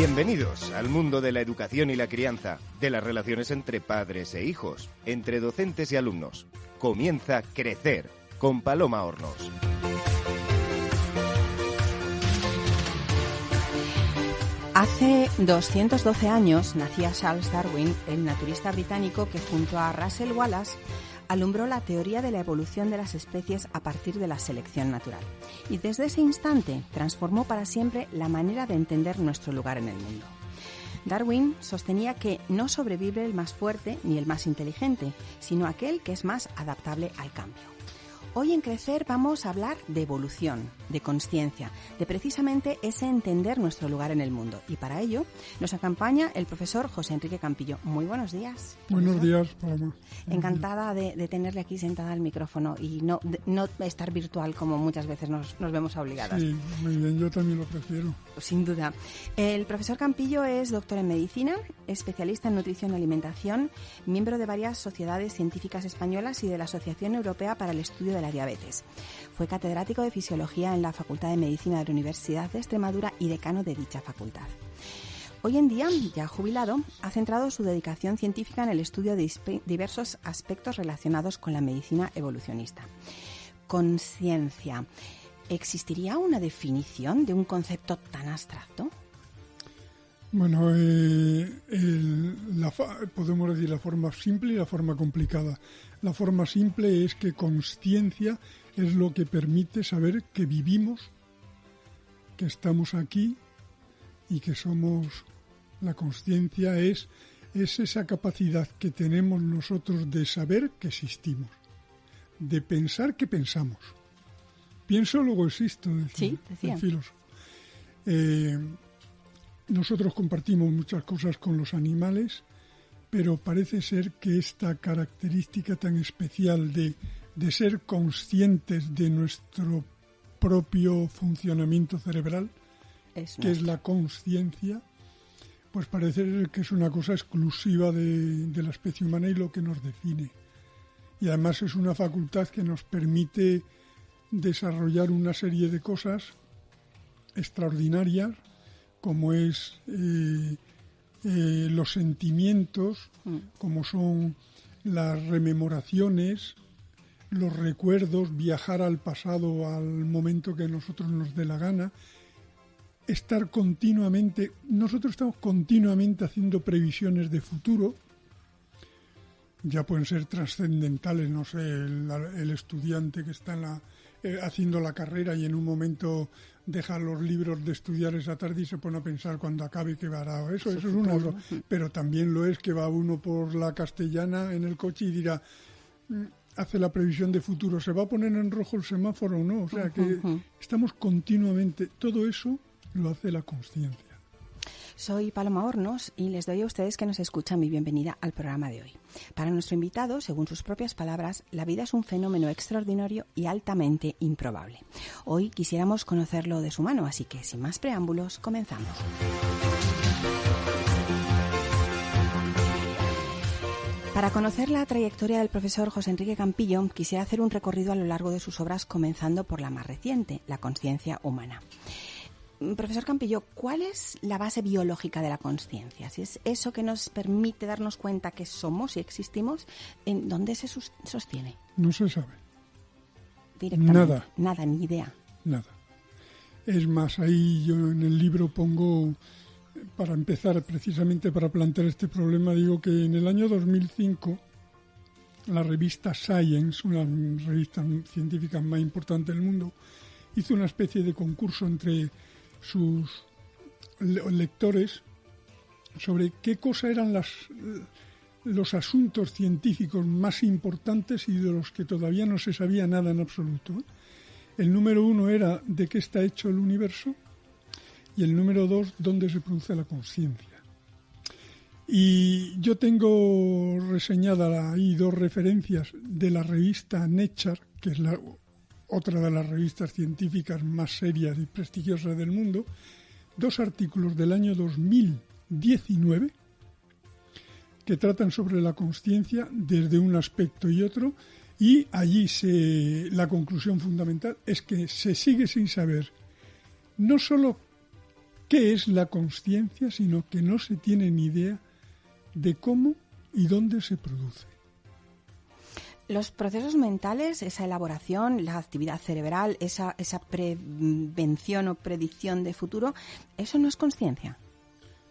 Bienvenidos al mundo de la educación y la crianza, de las relaciones entre padres e hijos, entre docentes y alumnos. Comienza Crecer con Paloma Hornos. Hace 212 años nacía Charles Darwin, el naturista británico que junto a Russell Wallace alumbró la teoría de la evolución de las especies a partir de la selección natural. Y desde ese instante transformó para siempre la manera de entender nuestro lugar en el mundo. Darwin sostenía que no sobrevive el más fuerte ni el más inteligente, sino aquel que es más adaptable al cambio. Hoy en Crecer vamos a hablar de evolución, de conciencia, de precisamente ese entender nuestro lugar en el mundo. Y para ello nos acompaña el profesor José Enrique Campillo. Muy buenos días. Buenos días, Paloma. Encantada de, tenerle aquí sentada al micrófono y no, no estar virtual como muchas veces nos, nos vemos obligadas. Sí, muy bien, yo también lo prefiero. Sin duda. El profesor Campillo es doctor en medicina, especialista en nutrición y alimentación, miembro de varias sociedades científicas españolas y de la Asociación Europea para el Estudio de la Diabetes. Fue catedrático de fisiología en la Facultad de Medicina de la Universidad de Extremadura y decano de dicha facultad. Hoy en día, ya jubilado, ha centrado su dedicación científica en el estudio de diversos aspectos relacionados con la medicina evolucionista. Conciencia. ¿Existiría una definición de un concepto tan abstracto? Bueno, eh, podemos decir la forma simple y la forma complicada. La forma simple es que conciencia es lo que permite saber que vivimos, que estamos aquí y que somos... La conciencia es, es esa capacidad que tenemos nosotros de saber que existimos, de pensar que pensamos. Pienso, luego existo, decía, sí, el filósofo. Eh, nosotros compartimos muchas cosas con los animales, pero parece ser que esta característica tan especial de, ser conscientes de nuestro propio funcionamiento cerebral, que es la conciencia, pues parece ser que es una cosa exclusiva de, de, la especie humana y lo que nos define. Y además es una facultad que nos permite desarrollar una serie de cosas extraordinarias como es eh, eh, los sentimientos, mm. como son las rememoraciones, los recuerdos, viajar al pasado, al momento que nosotros nos dé la gana, estar continuamente, nosotros estamos continuamente haciendo previsiones de futuro, ya pueden ser trascendentales, no sé, el, estudiante que está eh, haciendo la carrera y en un momento deja los libros de estudiar esa tarde y se pone a pensar cuando acabe que hará eso, eso es una pero también lo es que va uno por la castellana en el coche y dirá mm, hace la previsión de futuro, ¿se va a poner en rojo el semáforo o no? O sea que estamos continuamente, todo eso lo hace la conciencia. Soy Paloma Hornos y les doy a ustedes que nos escuchan mi bienvenida al programa de hoy. Para nuestro invitado, según sus propias palabras, la vida es un fenómeno extraordinario y altamente improbable. Hoy quisiéramos conocerlo de su mano, así que sin más preámbulos, comenzamos. Para conocer la trayectoria del profesor José Enrique Campillo, quisiera hacer un recorrido a lo largo de sus obras, comenzando por la más reciente, La conciencia humana. Profesor Campillo, ¿cuál es la base biológica de la conciencia? Si es eso que nos permite darnos cuenta que somos y existimos, ¿en dónde se sostiene? No se sabe. Nada. Nada, ni idea. Nada. Es más, ahí yo en el libro pongo, para empezar, precisamente para plantear este problema, digo que en el año 2005 la revista Science, una revista científica más importante del mundo, hizo una especie de concurso entre sus lectores sobre qué cosa eran los asuntos científicos más importantes y de los que todavía no se sabía nada en absoluto. El número uno era de qué está hecho el universo y el número dos, dónde se produce la conciencia. Y yo tengo reseñada ahí dos referencias de la revista Nature, que es la otra de las revistas científicas más serias y prestigiosas del mundo, dos artículos del año 2019 que tratan sobre la conciencia desde un aspecto y otro y allí la conclusión fundamental es que se sigue sin saber no solo qué es la conciencia, sino que no se tiene ni idea de cómo y dónde se produce. Los procesos mentales, esa elaboración, la actividad cerebral, esa, esa prevención o predicción de futuro, ¿eso no es conciencia?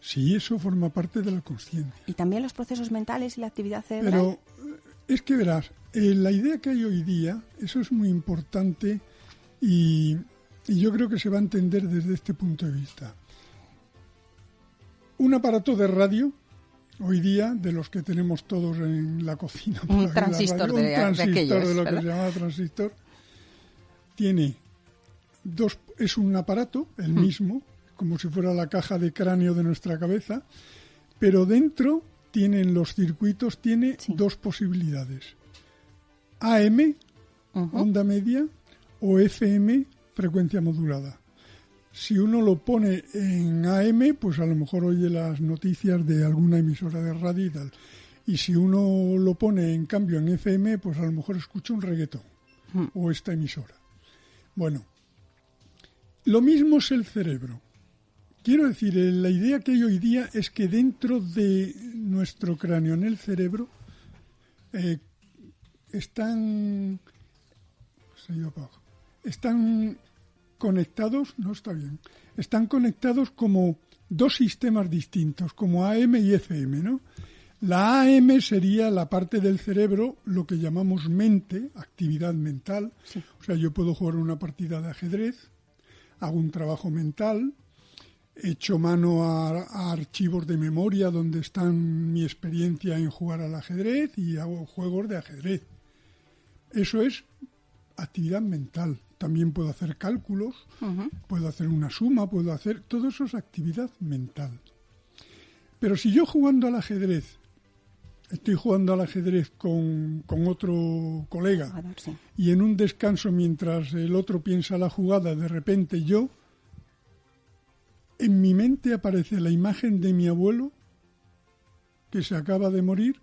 Sí, eso forma parte de la conciencia. ¿Y también los procesos mentales y la actividad cerebral? Pero eh, es que verás, eh, la idea que hay hoy día, eso es muy importante y, y yo creo que se va a entender desde este punto de vista. Un aparato de radio hoy día, de los que tenemos todos en la cocina. Un transistor, de, un transistor de, lo que se llama transistor. Tiene dos, es un aparato, el hmm. mismo, como si fuera la caja de cráneo de nuestra cabeza, pero dentro tienen los circuitos, tiene dos posibilidades. AM, onda media, o FM, frecuencia modulada si uno lo pone en AM, pues a lo mejor oye las noticias de alguna emisora de radio y tal. Y si uno lo pone en cambio en FM, pues a lo mejor escucha un reggaetón hmm. o esta emisora. Bueno, lo mismo es el cerebro. Quiero decir, eh, la idea que hay hoy día es que dentro de nuestro cráneo, en el cerebro, eh, están... Se están conectados, no está bien, están conectados como dos sistemas distintos, como AM y FM, ¿no? La AM sería la parte del cerebro, lo que llamamos mente, actividad mental. O sea, yo puedo jugar una partida de ajedrez, hago un trabajo mental, echo mano a, a, archivos de memoria donde están mi experiencia en jugar al ajedrez y hago juegos de ajedrez. Eso es actividad mental también puedo hacer cálculos, puedo hacer una suma, puedo hacer... Todo eso es actividad mental. Pero si yo jugando al ajedrez, estoy jugando al ajedrez con, otro colega y en un descanso mientras el otro piensa la jugada, de repente yo, en mi mente aparece la imagen de mi abuelo que se acaba de morir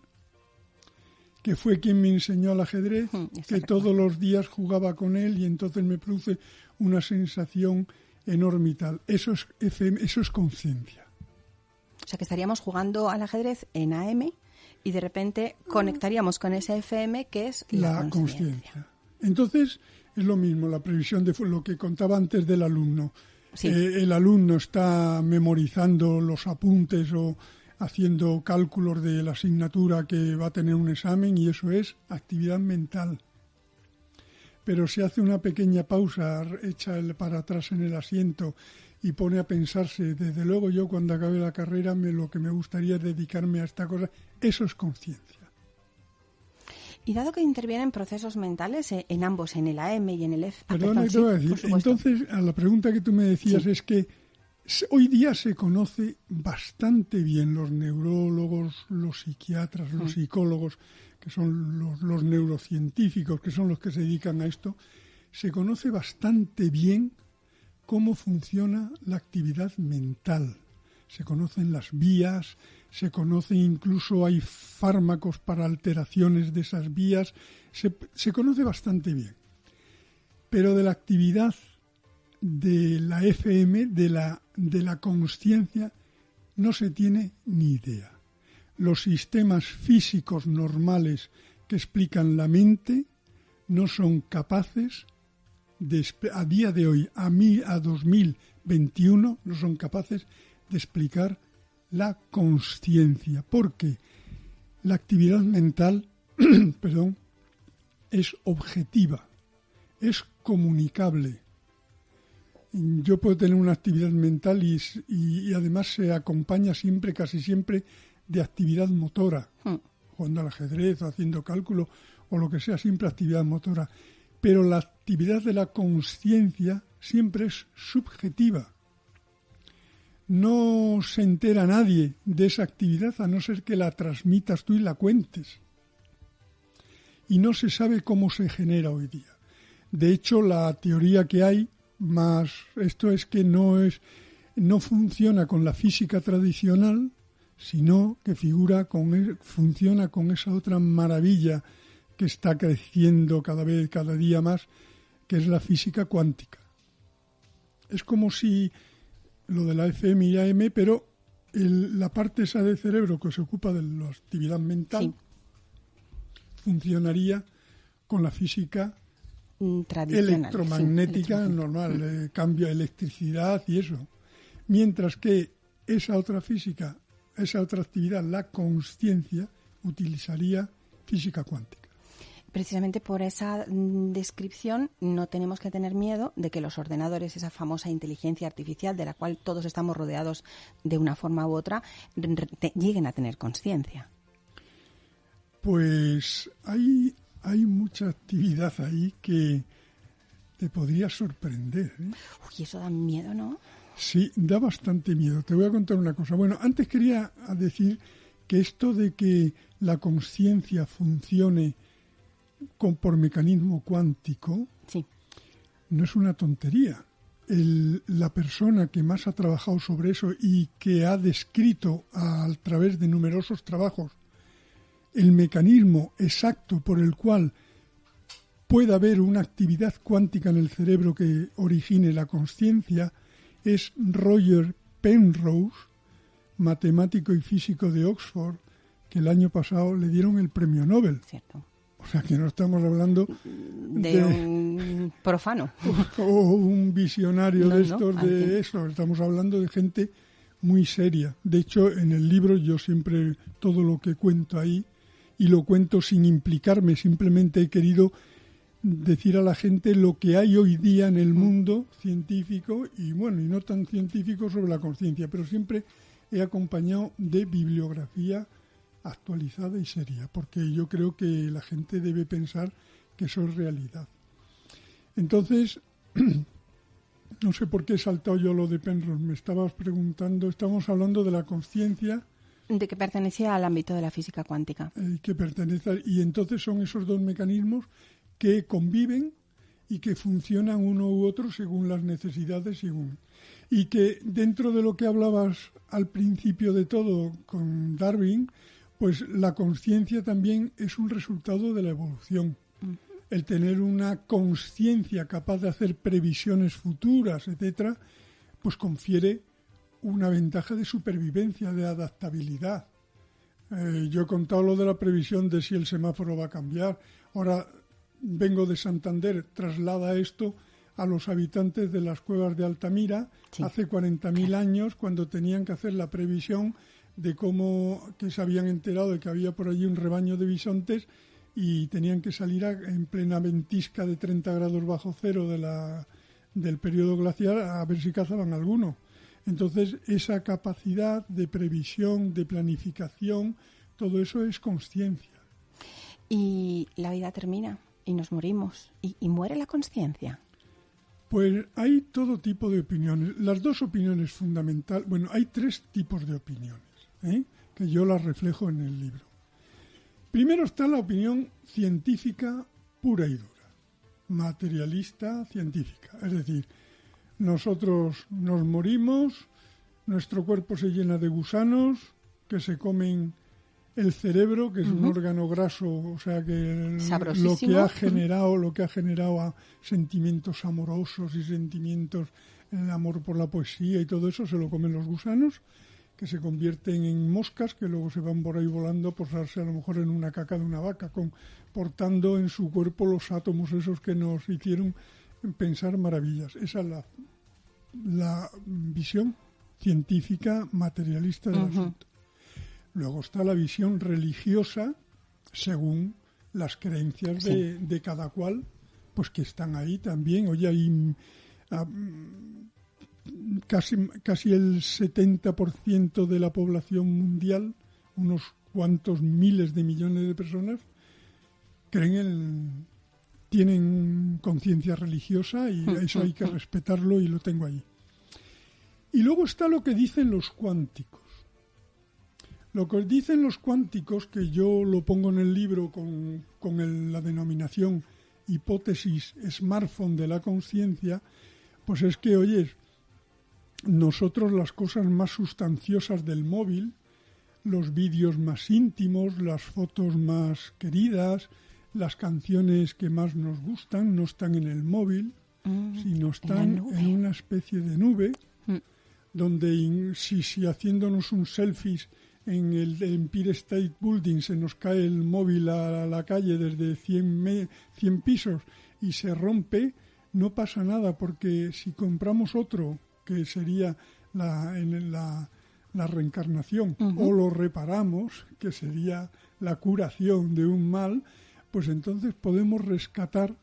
que fue quien me enseñó al ajedrez, que todos los días jugaba con él y entonces me produce una sensación enorme y tal. Eso es, eso es conciencia. O sea que estaríamos jugando al ajedrez en AM y de repente conectaríamos con ese FM que es la, conciencia. Entonces es lo mismo, la previsión de lo que contaba antes del alumno. Eh, el alumno está memorizando los apuntes o haciendo cálculos de la asignatura que va a tener un examen y eso es actividad mental. Pero si hace una pequeña pausa, echa el para atrás en el asiento y pone a pensarse, desde luego yo cuando acabe la carrera me, lo que me gustaría es dedicarme a esta cosa, eso es conciencia. Y dado que intervienen procesos mentales eh, en ambos, en el AM y en el F. entonces a la pregunta que tú me decías es que Hoy día se conoce bastante bien los neurólogos, los psiquiatras, los mm. psicólogos, que son los, neurocientíficos, que son los que se dedican a esto, se conoce bastante bien cómo funciona la actividad mental. Se conocen las vías, se conoce incluso hay fármacos para alteraciones de esas vías, se, se conoce bastante bien. Pero de la actividad de la FM, de la, de la conciencia, no se tiene ni idea. Los sistemas físicos normales que explican la mente no son capaces de, a día de hoy, a, mí, a 2021, no son capaces de explicar la conciencia, porque la actividad mental, perdón, es objetiva, es comunicable, yo puedo tener una actividad mental y, además se acompaña siempre, casi siempre, de actividad motora, hmm. jugando al ajedrez, haciendo cálculo o lo que sea, siempre actividad motora. Pero la actividad de la conciencia siempre es subjetiva. No se entera nadie de esa actividad a no ser que la transmitas tú y la cuentes. Y no se sabe cómo se genera hoy día. De hecho, la teoría que hay más esto es que no es no funciona con la física tradicional, sino que figura con e, funciona con esa otra maravilla que está creciendo cada vez cada día más, que es la física cuántica. Es como si lo de la FM y AM, pero la parte esa del cerebro que se ocupa de la actividad mental funcionaría con la física mm, electromagnética normal, eh, cambio de electricidad y eso. Mientras que esa otra física, esa otra actividad, la conciencia, utilizaría física cuántica. Precisamente por esa mm, descripción no tenemos que tener miedo de que los ordenadores, esa famosa inteligencia artificial de la cual todos estamos rodeados de una forma u otra, lleguen a tener conciencia. Pues hay, hay mucha actividad ahí que te podría sorprender. ¿eh? Uy, eso da miedo, ¿no? Sí, da bastante miedo. Te voy a contar una cosa. Bueno, antes quería decir que esto de que la conciencia funcione con, por mecanismo cuántico no es una tontería. la persona que más ha trabajado sobre eso y que ha descrito a, través de numerosos trabajos el mecanismo exacto por el cual puede haber una actividad cuántica en el cerebro que origine la conciencia es Roger Penrose, matemático y físico de Oxford, que el año pasado le dieron el premio Nobel. Cierto. O sea, que no estamos hablando de, un profano. O, un visionario de estos, de eso. Estamos hablando de gente muy seria. De hecho, en el libro yo siempre todo lo que cuento ahí, y lo cuento sin implicarme, simplemente he querido decir a la gente lo que hay hoy día en el mundo científico y bueno, y no tan científico sobre la conciencia, pero siempre he acompañado de bibliografía actualizada y seria, porque yo creo que la gente debe pensar que eso es realidad. Entonces, no sé por qué he saltado yo lo de Penrose, me estabas preguntando, estamos hablando de la conciencia. De que pertenecía al ámbito de la física cuántica. Eh, que pertenece, y entonces son esos dos mecanismos que conviven y que funcionan uno u otro según las necesidades según y que dentro de lo que hablabas al principio de todo con Darwin, pues la conciencia también es un resultado de la evolución. El tener una conciencia capaz de hacer previsiones futuras, etcétera, pues confiere una ventaja de supervivencia, de adaptabilidad. Eh, yo he contado lo de la previsión de si el semáforo va a cambiar. Ahora vengo de Santander, traslada esto a los habitantes de las cuevas de Altamira hace 40.000 años cuando tenían que hacer la previsión de cómo que se habían enterado de que había por allí un rebaño de bisontes y tenían que salir en plena ventisca de 30 grados bajo cero de la, del periodo glacial a ver si cazaban alguno. Entonces, esa capacidad de previsión, de planificación, todo eso es conciencia. Y la vida termina y nos morimos y, muere la conciencia. Pues hay todo tipo de opiniones. Las dos opiniones fundamentales, bueno, hay tres tipos de opiniones, ¿eh? que yo las reflejo en el libro. Primero está la opinión científica pura y dura, materialista científica. Es decir, nosotros nos morimos, nuestro cuerpo se llena de gusanos que se comen el cerebro, que es un órgano graso, o sea que lo que ha generado, lo que ha generado a sentimientos amorosos y sentimientos, el amor por la poesía y todo eso, se lo comen los gusanos, que se convierten en moscas, que luego se van por ahí volando a posarse a lo mejor en una caca de una vaca, con, portando en su cuerpo los átomos esos que nos hicieron pensar maravillas. Esa es la, la visión científica materialista del asunto. Luego está la visión religiosa según las creencias de, cada cual, pues que están ahí también. Oye, hay ah, casi, casi el 70% de la población mundial, unos cuantos miles de millones de personas, creen en, tienen conciencia religiosa y mm, eso hay que mm, mm. respetarlo y lo tengo ahí. Y luego está lo que dicen los cuánticos. Lo que dicen los cuánticos, que yo lo pongo en el libro con, la denominación hipótesis smartphone de la conciencia, pues es que, oye, nosotros las cosas más sustanciosas del móvil, los vídeos más íntimos, las fotos más queridas, las canciones que más nos gustan, no están en el móvil, mm, sino están en, una especie de nube, mm. donde si, si haciéndonos un selfies en el Empire State Building se nos cae el móvil a la calle desde 100, 100 pisos y se rompe, no pasa nada porque si compramos otro, que sería la, en la, la reencarnación, o lo reparamos, que sería la curación de un mal, pues entonces podemos rescatar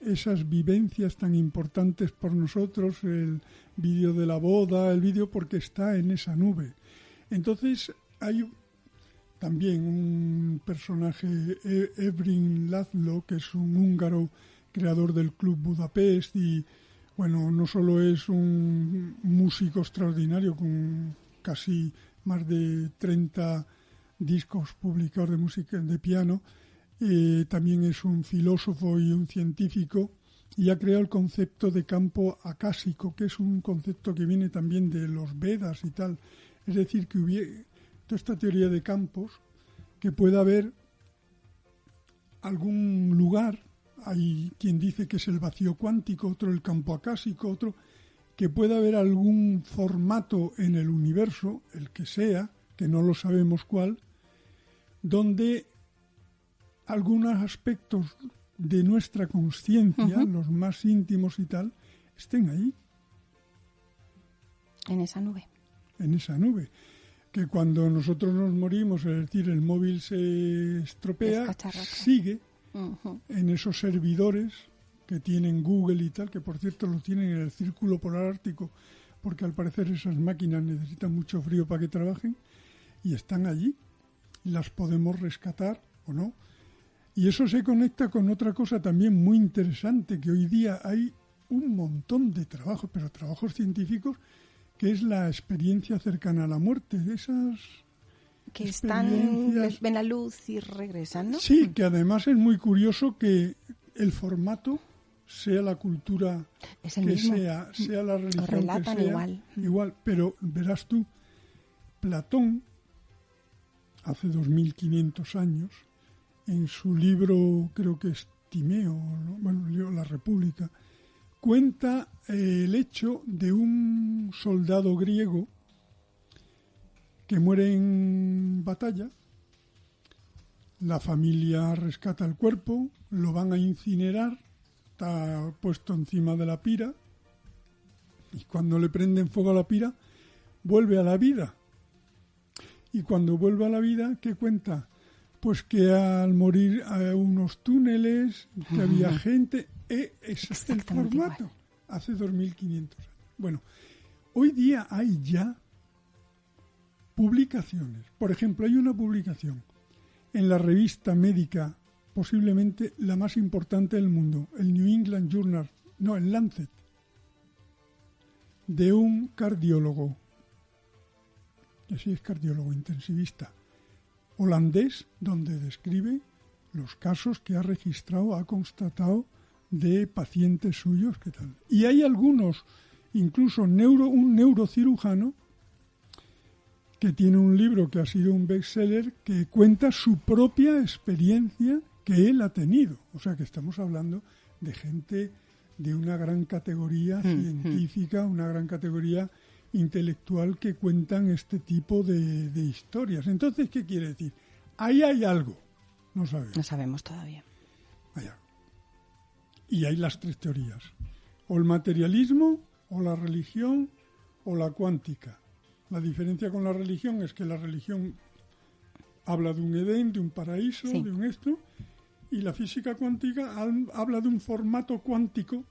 esas vivencias tan importantes por nosotros, el vídeo de la boda, el vídeo porque está en esa nube. Entonces hay también un personaje, e-, Evrin Lazlo, que es un húngaro creador del Club Budapest y bueno, no solo es un músico extraordinario con casi más de 30 discos publicados de música de piano, eh, también es un filósofo y un científico y ha creado el concepto de campo acásico, que es un concepto que viene también de los Vedas y tal. Es decir, que hubiera toda esta teoría de campos, que pueda haber algún lugar, hay quien dice que es el vacío cuántico, otro el campo acásico, otro que pueda haber algún formato en el universo, el que sea, que no lo sabemos cuál, donde algunos aspectos de nuestra conciencia, los más íntimos y tal, estén ahí. En esa nube. En esa nube. Que cuando nosotros nos morimos, es decir, el móvil se estropea, sigue en esos servidores que tienen Google y tal, que por cierto lo tienen en el círculo polar ártico, porque al parecer esas máquinas necesitan mucho frío para que trabajen, y están allí, las podemos rescatar o no. Y eso se conecta con otra cosa también muy interesante, que hoy día hay un montón de trabajos, pero trabajos científicos, que es la experiencia cercana a la muerte, esas que están, ven la luz y regresan, ¿no? Sí, que además es muy curioso que el formato sea la cultura que sea, sea la religión que sea, igual. igual. Pero verás tú, Platón, hace 2500 años, en su libro, creo que es Timeo, bueno, La República, cuenta eh, el hecho de un soldado griego que muere en batalla, la familia rescata el cuerpo, lo van a incinerar, está puesto encima de la pira, y cuando le prenden fuego a la pira, vuelve a la vida. Y cuando vuelve a la vida, ¿qué cuenta? Pues que al morir hay unos túneles, que había gente, eh, ese es el formato, hace 2500 años. Bueno, hoy día hay ya publicaciones. Por ejemplo, hay una publicación en la revista médica, posiblemente la más importante del mundo, el New England Journal, no, el Lancet, de un cardiólogo, que sí es cardiólogo intensivista, holandés donde describe los casos que ha registrado, ha constatado de pacientes suyos que tal. Y hay algunos, incluso neuro, un neurocirujano que tiene un libro que ha sido un bestseller que cuenta su propia experiencia que él ha tenido. O sea que estamos hablando de gente de una gran categoría hmm, hmm. científica, una gran categoría intelectual que cuentan este tipo de, historias. Entonces, ¿qué quiere decir? Ahí hay algo. No sabemos. No sabemos todavía. Y hay las tres teorías. O el materialismo, o la religión, o la cuántica. La diferencia con la religión es que la religión habla de un Edén, de un paraíso, de un esto, y la física cuántica habla de un formato cuántico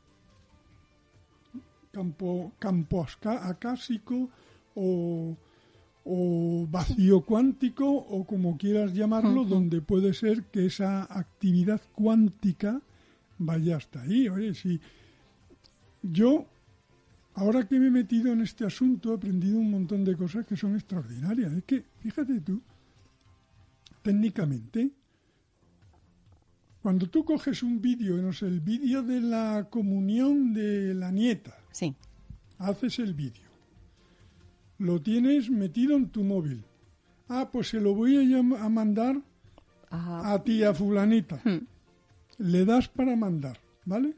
campo, campo acásico o, vacío cuántico o como quieras llamarlo, donde puede ser que esa actividad cuántica vaya hasta ahí. Oye, si yo, ahora que me he metido en este asunto, he aprendido un montón de cosas que son extraordinarias. Es que, fíjate tú, técnicamente, cuando tú coges un vídeo, no sé, el vídeo de la comunión de la nieta, Sí. Haces el vídeo. Lo tienes metido en tu móvil. Ah, pues se lo voy a, a mandar a ti, a fulanita. Hmm. Le das para mandar, ¿vale?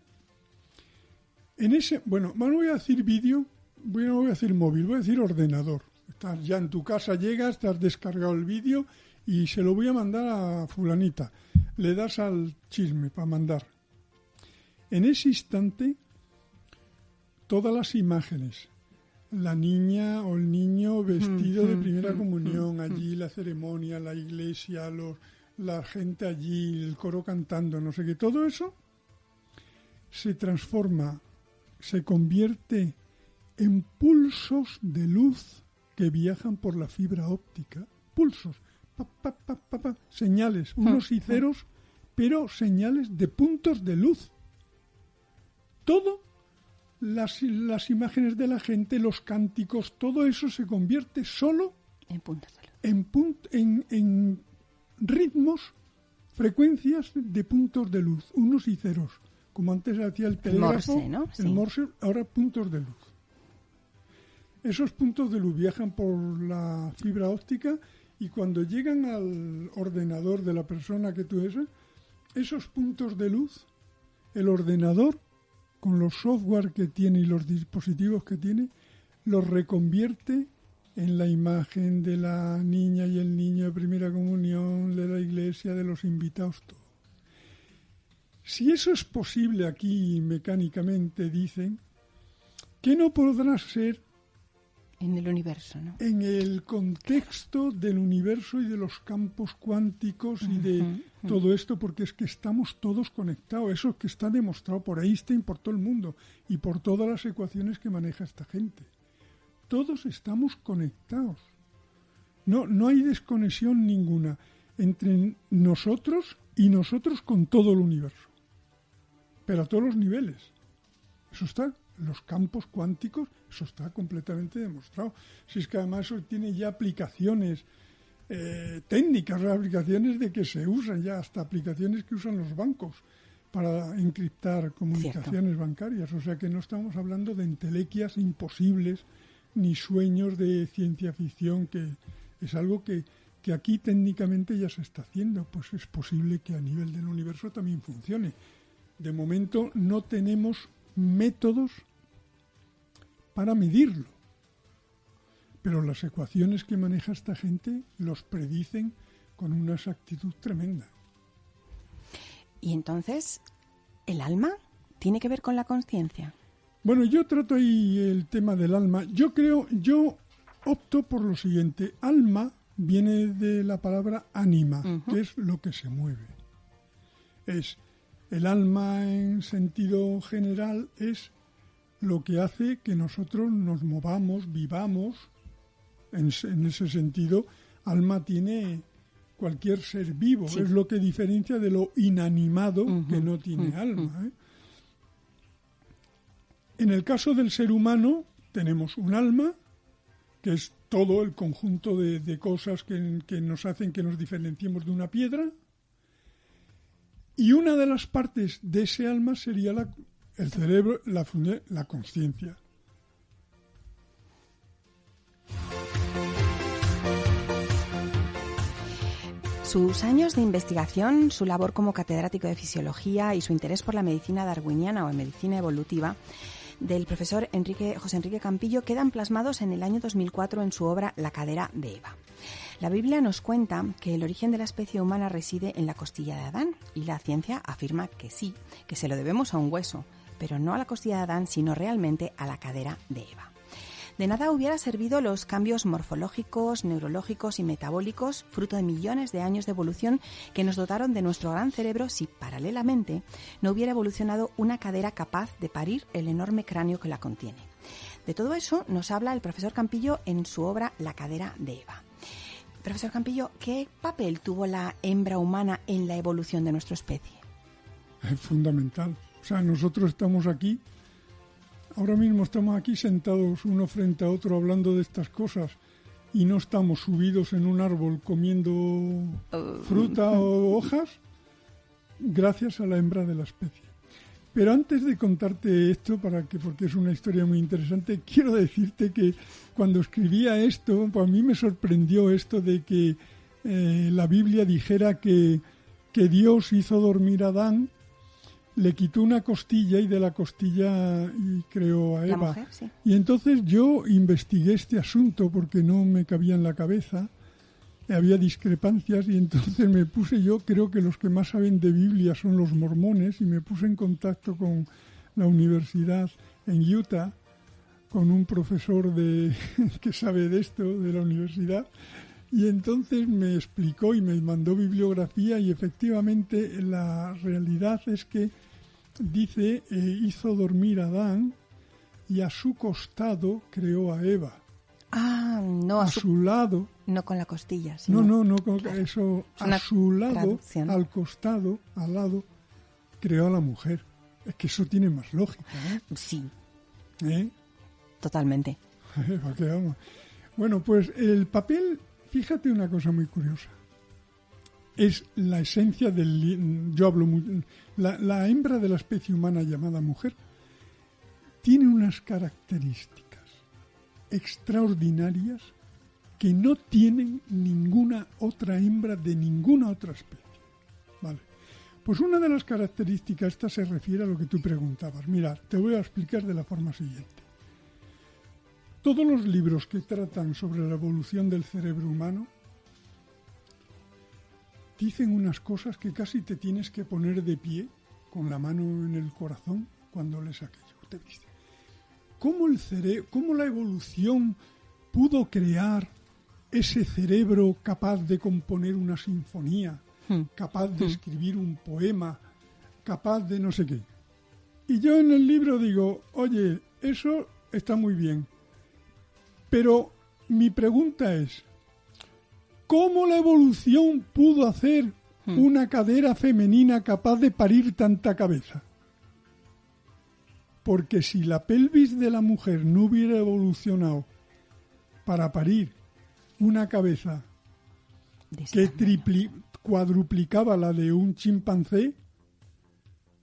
En ese, bueno, voy a decir vídeo bueno, voy a decir móvil, voy a decir ordenador. Estás ya en tu casa, llegas, te has descargado el vídeo y se lo voy a mandar a fulanita. Le das al chisme para mandar. En ese instante, todas las imágenes, la niña o el niño vestido de primera comunión, allí la ceremonia, la iglesia, los, la gente allí, el coro cantando, no sé qué, todo eso se transforma, se convierte en pulsos de luz que viajan por la fibra óptica. Pulsos, señales, unos y ceros, pero señales de puntos de luz. Todo, las, las imágenes de la gente, los cánticos, todo eso se convierte solo en puntos de luz. En, en, en ritmos, frecuencias de puntos de luz, unos y ceros, como antes hacía el telégrafo, el morse, el morse, ahora puntos de luz. Esos puntos de luz viajan por la fibra óptica y cuando llegan al ordenador de la persona que tú eres, esos puntos de luz, el ordenador, con los software que tiene y los dispositivos que tiene, los reconvierte en la imagen de la niña y el niño de primera comunión, de la iglesia, de los invitados, todo. Si eso es posible aquí mecánicamente, dicen, ¿qué no podrá ser en el universo, ¿no? En el contexto del universo y de los campos cuánticos y de todo esto, porque es que estamos todos conectados. Eso es que está demostrado por Einstein, por todo el mundo y por todas las ecuaciones que maneja esta gente. Todos estamos conectados. No, no hay desconexión ninguna entre nosotros y nosotros con todo el universo. Pero a todos los niveles. Eso está los campos cuánticos, eso está completamente demostrado. Si es que además eso tiene ya aplicaciones eh, técnicas, aplicaciones de que se usan ya, hasta aplicaciones que usan los bancos para encriptar comunicaciones bancarias. O sea que no estamos hablando de entelequias imposibles ni sueños de ciencia ficción, que es algo que, que aquí técnicamente ya se está haciendo. Pues es posible que a nivel del universo también funcione. De momento no tenemos métodos para medirlo. Pero las ecuaciones que maneja esta gente los predicen con una exactitud tremenda. Y entonces, ¿el alma tiene que ver con la conciencia? Bueno, yo trato ahí el tema del alma. Yo creo, yo opto por lo siguiente. Alma viene de la palabra ánima, que es lo que se mueve. Es el alma en sentido general es lo que hace que nosotros nos movamos, vivamos. En, ese sentido, alma tiene cualquier ser vivo. Es lo que diferencia de lo inanimado que no tiene alma. ¿eh? En el caso del ser humano, tenemos un alma, que es todo el conjunto de, cosas que, que nos hacen que nos diferenciemos de una piedra y una de las partes de ese alma sería la, el cerebro, la, la conciencia. Sus años de investigación, su labor como catedrático de fisiología y su interés por la medicina darwiniana o medicina evolutiva del profesor José Enrique Campillo quedan plasmados en el año 2004 en su obra La cadera de Eva. La Biblia nos cuenta que el origen de la especie humana reside en la costilla de Adán y la ciencia afirma que sí, que se lo debemos a un hueso, pero no a la costilla de Adán, sino realmente a la cadera de Eva. De nada hubiera servido los cambios morfológicos, neurológicos y metabólicos, fruto de millones de años de evolución que nos dotaron de nuestro gran cerebro si, paralelamente, no hubiera evolucionado una cadera capaz de parir el enorme cráneo que la contiene. De todo eso nos habla el profesor Campillo en su obra La cadera de Eva. Profesor Campillo, ¿qué papel tuvo la hembra humana en la evolución de nuestra especie? Es fundamental. O sea, nosotros estamos aquí, ahora mismo estamos aquí sentados uno frente a otro hablando de estas cosas y no estamos subidos en un árbol comiendo oh. fruta o hojas gracias a la hembra de la especie. Pero antes de contarte esto, para que, porque es una historia muy interesante, quiero decirte que cuando escribía esto, pues a mí me sorprendió esto de que eh, la Biblia dijera que, que Dios hizo dormir a Adán le quitó una costilla y de la costilla y creó a Eva. Y entonces yo investigué este asunto porque no me cabía en la cabeza, había discrepancias y entonces me puse yo, creo que los que más saben de Biblia son los mormones y me puse en contacto con la universidad en Utah, con un profesor de, que sabe de esto, de la universidad, y entonces me explicó y me mandó bibliografía y efectivamente la realidad es que dice, eh, hizo dormir a Adán y a su costado creó a Eva. Ah, no a, su, lado. No con la costilla. no, no, no con eso. A su lado, al costado, al lado, creó a la mujer. Es que eso tiene más lógica. ¿eh? Sí. ¿Eh? Totalmente. bueno, pues el papel, fíjate una cosa muy curiosa es la esencia del... Yo hablo... La, la hembra de la especie humana llamada mujer tiene unas características extraordinarias que no tienen ninguna otra hembra de ninguna otra especie. Vale. Pues una de las características, esta se refiere a lo que tú preguntabas. Mira, te voy a explicar de la forma siguiente. Todos los libros que tratan sobre la evolución del cerebro humano dicen unas cosas que casi te tienes que poner de pie con la mano en el corazón cuando lees aquello. Usted dice, ¿cómo, el cerebro, ¿cómo la evolución pudo crear ese cerebro capaz de componer una sinfonía, hmm. capaz de hmm. escribir un poema, capaz de no sé qué? Y yo en el libro digo, oye, eso está muy bien, pero mi pregunta es, ¿Cómo la evolución pudo hacer hmm. una cadera femenina capaz de parir tanta cabeza? Porque si la pelvis de la mujer no hubiera evolucionado para parir una cabeza que cuadruplicaba la de un chimpancé,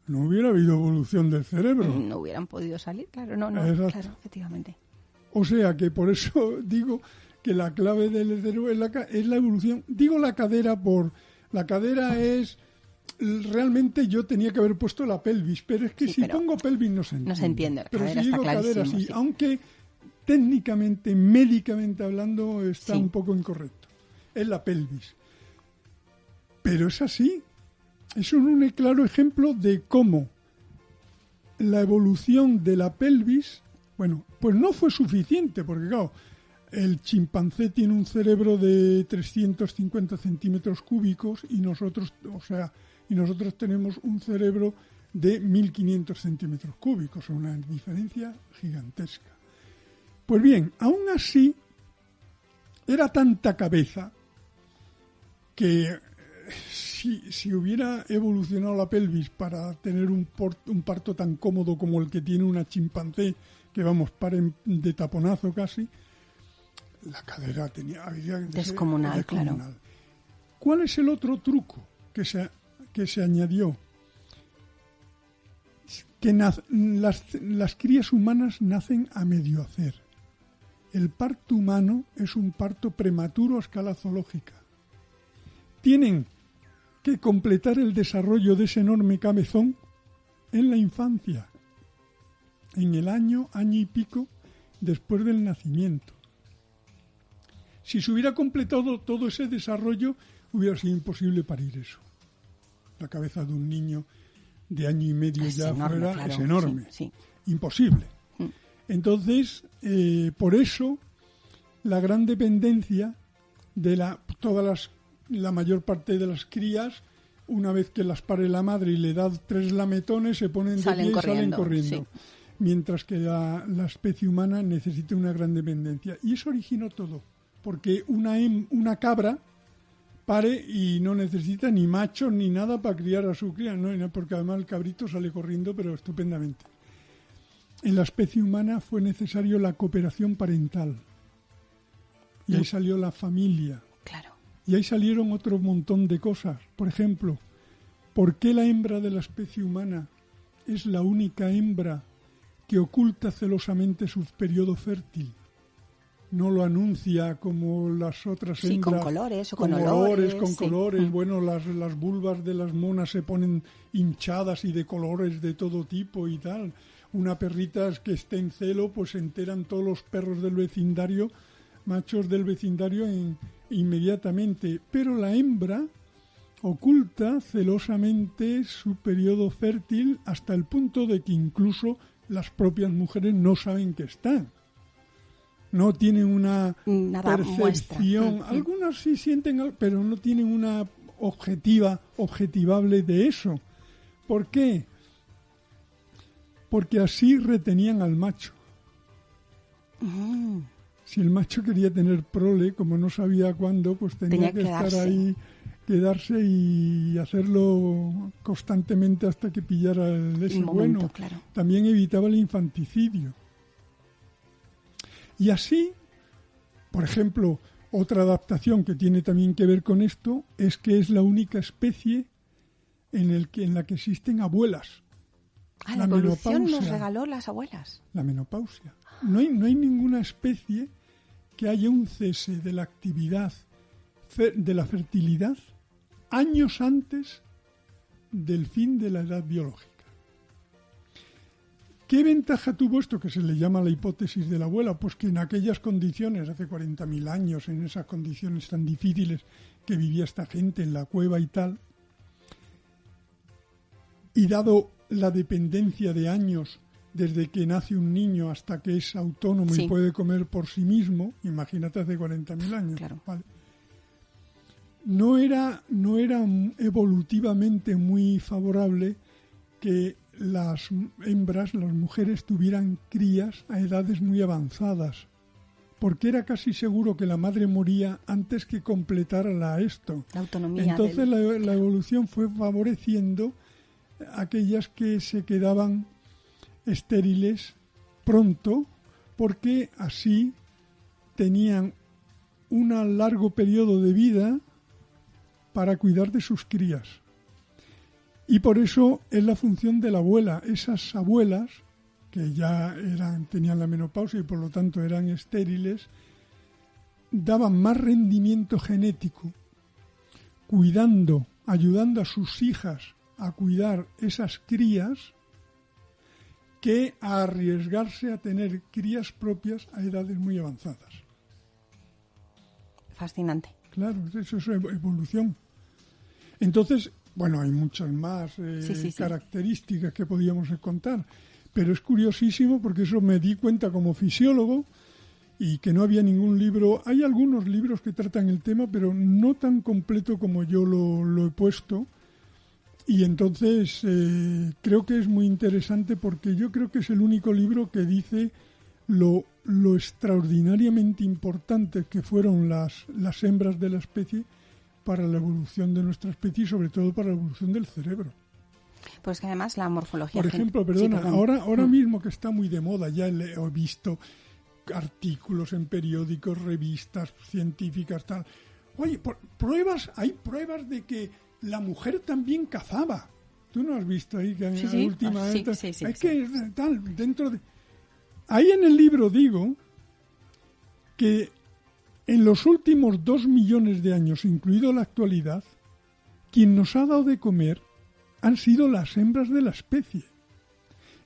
no hubiera habido evolución del cerebro. No hubieran podido salir, claro, no, no, claro, efectivamente. O sea que por eso digo que la clave del cerebro es la, es la evolución. Digo la cadera por... La cadera es realmente yo tenía que haber puesto la pelvis, pero es que si pongo pelvis no se entiende. No se entiende, pero si digo cadera sí, aunque técnicamente, médicamente hablando, está un poco incorrecto. Es la pelvis. Pero es así. Es un claro ejemplo de cómo la evolución de la pelvis, bueno, pues no fue suficiente, porque claro, el chimpancé tiene un cerebro de 350 centímetros cúbicos y nosotros, o sea, y nosotros tenemos un cerebro de 1500 centímetros cúbicos, una diferencia gigantesca. Pues bien, aún así, era tanta cabeza que eh, si, si hubiera evolucionado la pelvis para tener un, un parto tan cómodo como el que tiene una chimpancé, que vamos, paren de taponazo casi, la cadera tenía descomunal, claro. ¿Cuál es el otro truco que se, que se añadió? Que las, las crías humanas nacen a medio hacer. El parto humano es un parto prematuro a escala zoológica. Tienen que completar el desarrollo de ese enorme cabezón en la infancia, en el año, año y pico después del nacimiento. Si se hubiera completado todo ese desarrollo, hubiera sido imposible parir eso. La cabeza de un niño de año y medio ya fuera es enorme. Imposible. Entonces, eh, por eso, la gran dependencia de la, todas las, la mayor parte de las crías, una vez que las pare la madre y le da tres lametones, se ponen de pie y salen corriendo. Mientras que la, la especie humana necesita una gran dependencia. Y eso originó todo porque una, una cabra pare y no necesita ni macho ni nada para criar a su cría, ¿no? porque además el cabrito sale corriendo, pero estupendamente. En la especie humana fue necesario la cooperación parental. Y ahí mm. salió la familia. Claro. Y ahí salieron otro montón de cosas. Por ejemplo, ¿por qué la hembra de la especie humana es la única hembra que oculta celosamente su periodo fértil? no lo anuncia como las otras sí, con colores o con, olores, con colores. Mm. Bueno, las, las vulvas de las monas se ponen hinchadas y de colores de todo tipo y tal. Una perrita que esté en celo, pues se enteran todos los perros del vecindario, machos del vecindario inmediatamente. Pero la hembra oculta celosamente su periodo fértil hasta el punto de que incluso las propias mujeres no saben que están no tienen una percepción. Mm, mm. Algunas sí sienten, pero no tienen una objetiva, objetivable de eso. ¿Por qué? Porque así retenían al macho. Mm. Si el macho quería tener prole, como no sabía cuándo, pues tenía, que estar ahí, quedarse y hacerlo constantemente hasta que pillara el ese bueno. También evitaba el infanticidio. Y así, por ejemplo, otra adaptación que tiene también que ver con esto es que es la única especie en, el que, en la que existen abuelas. Ah, la, evolución nos regaló las abuelas. La menopausia. No hay, no hay ninguna especie que haya un cese de la actividad de la fertilidad años antes del fin de la edad biológica. ¿Qué ventaja tuvo esto que se le llama la hipótesis de la abuela? Pues que en aquellas condiciones, hace 40.000 años, en esas condiciones tan difíciles que vivía esta gente en la cueva y tal, y dado la dependencia de años desde que nace un niño hasta que es autónomo y puede comer por sí mismo, imagínate hace 40.000 años, no, era, no era evolutivamente muy favorable que las hembras, las mujeres, tuvieran crías a edades muy avanzadas, porque era casi seguro que la madre moría antes que completara la esto. La autonomía. Entonces la, la, evolución fue favoreciendo aquellas que se quedaban estériles pronto, porque así tenían un largo periodo de vida para cuidar de sus crías. Y por eso es la función de la abuela. Esas abuelas, que ya eran, tenían la menopausia y por lo tanto eran estériles, daban más rendimiento genético, cuidando, ayudando a sus hijas a cuidar esas crías, que a arriesgarse a tener crías propias a edades muy avanzadas. Fascinante. Claro, eso es evolución. Entonces, bueno, hay muchas más eh, características que podíamos contar, pero es curiosísimo porque eso me di cuenta como fisiólogo y que no había ningún libro. Hay algunos libros que tratan el tema, pero no tan completo como yo lo, he puesto. Y entonces eh, creo que es muy interesante porque yo creo que es el único libro que dice lo, lo extraordinariamente importante que fueron las, las hembras de la especie para la evolución de nuestra especie y sobre todo para la evolución del cerebro. Pues que además la morfología... Por ejemplo, perdona, ahora, ahora mm. mismo que está muy de moda, ya he visto artículos en periódicos, revistas científicas, tal. Oye, pruebas, hay pruebas de que la mujer también cazaba. Tú no has visto ahí que en la última... Ah, hay que tal, dentro de... Ahí en el libro digo que en los últimos dos millones de años, incluido la actualidad, quien nos ha dado de comer han sido las hembras de la especie.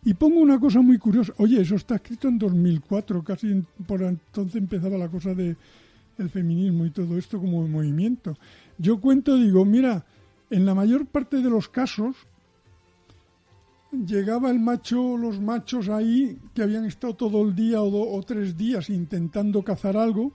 Y pongo una cosa muy curiosa. Oye, eso está escrito en 2004, casi por entonces empezaba la cosa de el feminismo y todo esto como movimiento. Yo cuento, digo, mira, en la mayor parte de los casos llegaba el macho, los machos ahí que habían estado todo el día o, o tres días intentando cazar algo,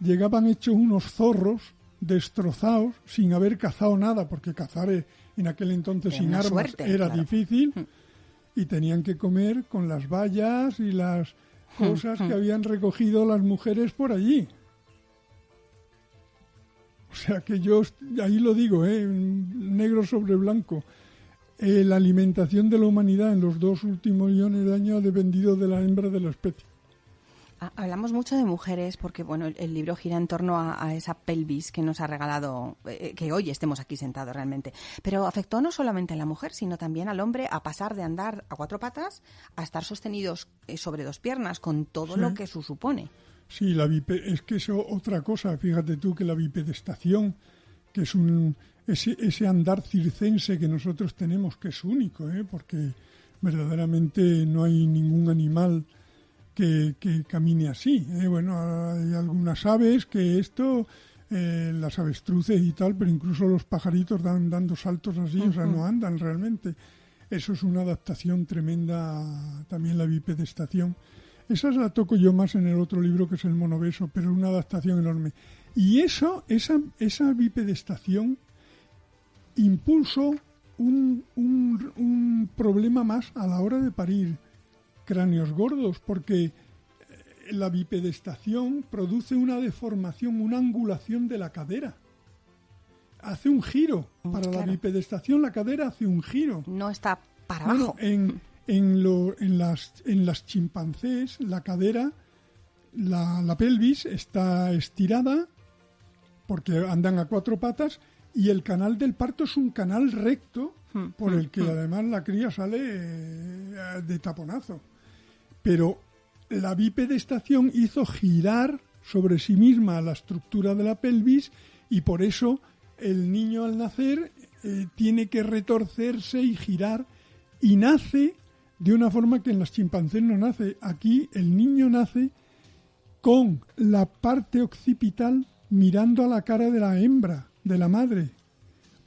llegaban hechos unos zorros destrozados sin haber cazado nada, porque cazar e, en aquel entonces sin armas era difícil mm. y tenían que comer con las vallas y las mm, cosas que mm. habían recogido las mujeres por allí. O sea que yo ahí lo digo, ¿eh? negro sobre blanco. Eh, la alimentación de la humanidad en los dos últimos millones de años ha dependido de la hembra de la especie. Ah, hablamos mucho de mujeres porque bueno el, libro gira en torno a, esa pelvis que nos ha regalado eh, que hoy estemos aquí sentados realmente. Pero afectó no solamente a la mujer, sino también al hombre a pasar de andar a cuatro patas a estar sostenidos eh, sobre dos piernas con todo lo que eso supone. Sí, la es que eso otra cosa, fíjate tú que la bipedestación, que es un ese, ese andar circense que nosotros tenemos, que es único, ¿eh? porque verdaderamente no hay ningún animal que, que camine así. ¿eh? Bueno, hay algunas aves que esto, eh, las avestruces y tal, pero incluso los pajaritos dan dando saltos así, o sea, no andan realmente. Eso es una adaptación tremenda, también la bipedestación. Esa la toco yo más en el otro libro que es el monobeso, pero es una adaptación enorme. Y eso, esa, esa bipedestación impulsó un, un, problema más a la hora de parir cráneos gordos, porque eh, la bipedestación produce una deformación, una angulación de la cadera. Hace un giro. Para la bipedestación la cadera hace un giro. No está para abajo. en, en, lo, en, las, en las chimpancés la cadera, la, la pelvis está estirada porque andan a cuatro patas y el canal del parto es un canal recto hmm, por el hmm, que hmm. además la cría sale eh, de taponazo. Pero la bipedestación hizo girar sobre sí misma la estructura de la pelvis y por eso el niño al nacer eh, tiene que retorcerse y girar y nace de una forma que en las chimpancés no nace. Aquí el niño nace con la parte occipital mirando a la cara de la hembra de la madre.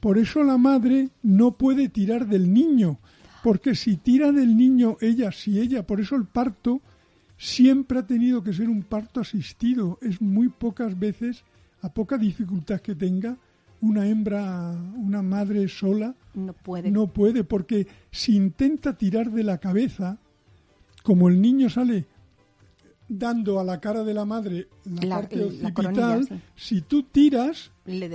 Por eso la madre no puede tirar del niño, porque si tira del niño ella, si ella, por eso el parto siempre ha tenido que ser un parto asistido. Es muy pocas veces, a poca dificultad que tenga, una hembra, una madre sola, no puede. No puede, porque si intenta tirar de la cabeza, como el niño sale dando a la cara de la madre la, parte occipital, si tú tiras, le,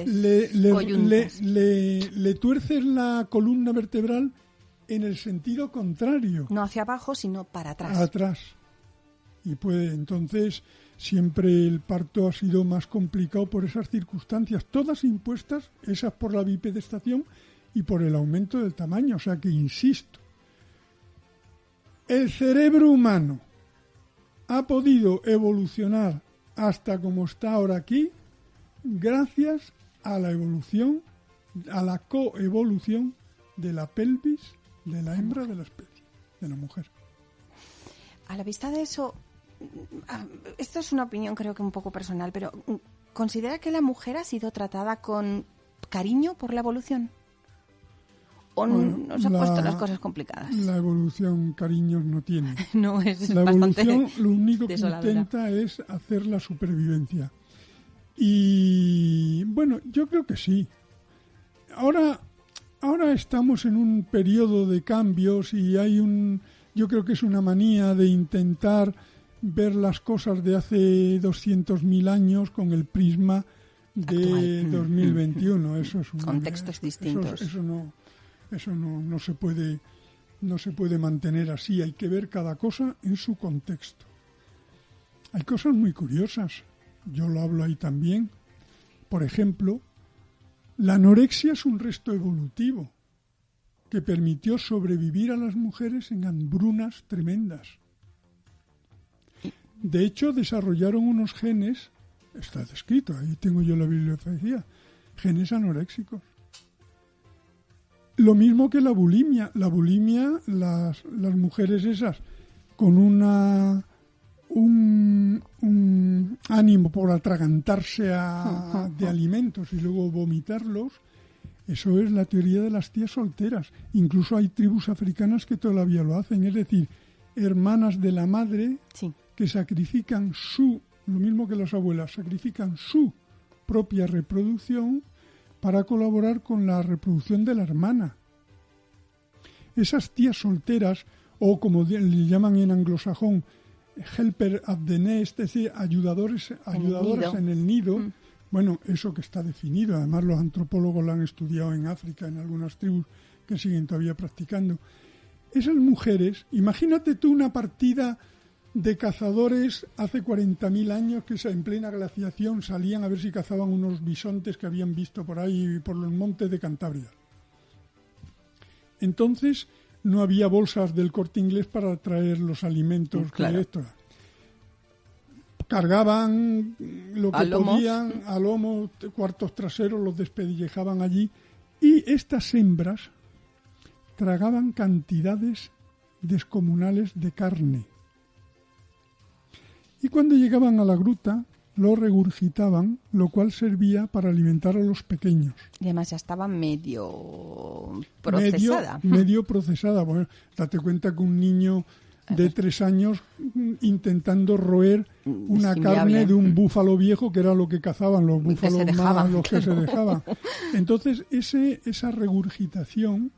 le, tuerces la columna vertebral en el sentido contrario. No hacia abajo, sino para atrás. Atrás. Y puede, entonces, siempre el parto ha sido más complicado por esas circunstancias, todas impuestas, esas por la bipedestación y por el aumento del tamaño. O sea que, insisto, el cerebro humano ha podido evolucionar hasta como está ahora aquí gracias a la evolución, a la coevolución de la pelvis de la hembra de la especie, de la mujer. A la vista de eso, esto es una opinión creo que un poco personal, pero ¿considera que la mujer ha sido tratada con cariño por la evolución? o nos ha puesto las cosas complicadas? La evolución cariños no tiene. no es La evolución lo único que intenta es hacer la supervivencia. Y bueno, yo creo que sí. Ahora, ahora estamos en un periodo de cambios y hay un, yo creo que es una manía de intentar ver las cosas de hace 200.000 años con el prisma de 2021. Eso es un, contextos distintos. eso no, eso no, no, se puede, no se puede mantener así, hay que ver cada cosa en su contexto. Hay cosas muy curiosas, yo lo hablo ahí también. Por ejemplo, la anorexia es un resto evolutivo que permitió sobrevivir a las mujeres en hambrunas tremendas. De hecho, desarrollaron unos genes, está descrito, ahí tengo yo la bibliografía, genes anoréxicos. Lo mismo que la bulimia. La bulimia, las, las mujeres esas con una un, ánimo por atragantarse de alimentos y luego vomitarlos, eso es la teoría de las tías solteras. Incluso hay tribus africanas que todavía lo hacen, es decir, hermanas de la madre que sacrifican su, lo mismo que las abuelas, sacrifican su propia reproducción para colaborar con la reproducción de la hermana. Esas tías solteras, o como le llaman en anglosajón, helper at the nest, es decir, ayudadores, ayudadoras en el nido, mm. bueno, eso que está definido, además los antropólogos lo han estudiado en África, en algunas tribus que siguen todavía practicando. Esas mujeres, imagínate tú una partida de cazadores hace 40.000 años que en plena glaciación salían a ver si cazaban unos bisontes que habían visto por ahí, por los montes de Cantabria. Entonces no había bolsas del corte inglés para traer los alimentos. Claro. cargaban lo que podían a lomo, cuartos traseros, los despedillejaban allí y estas hembras tragaban cantidades descomunales de carne. Y cuando llegaban a la gruta, lo regurgitaban, lo cual servía para alimentar a los pequeños. Y además ya estaba medio procesada. Medio, procesada. Bueno, date cuenta que un niño de tres años mm, intentando roer una carne de un búfalo viejo, que era lo que cazaban los búfalos más, los que se dejaban. Entonces, ese, esa regurgitación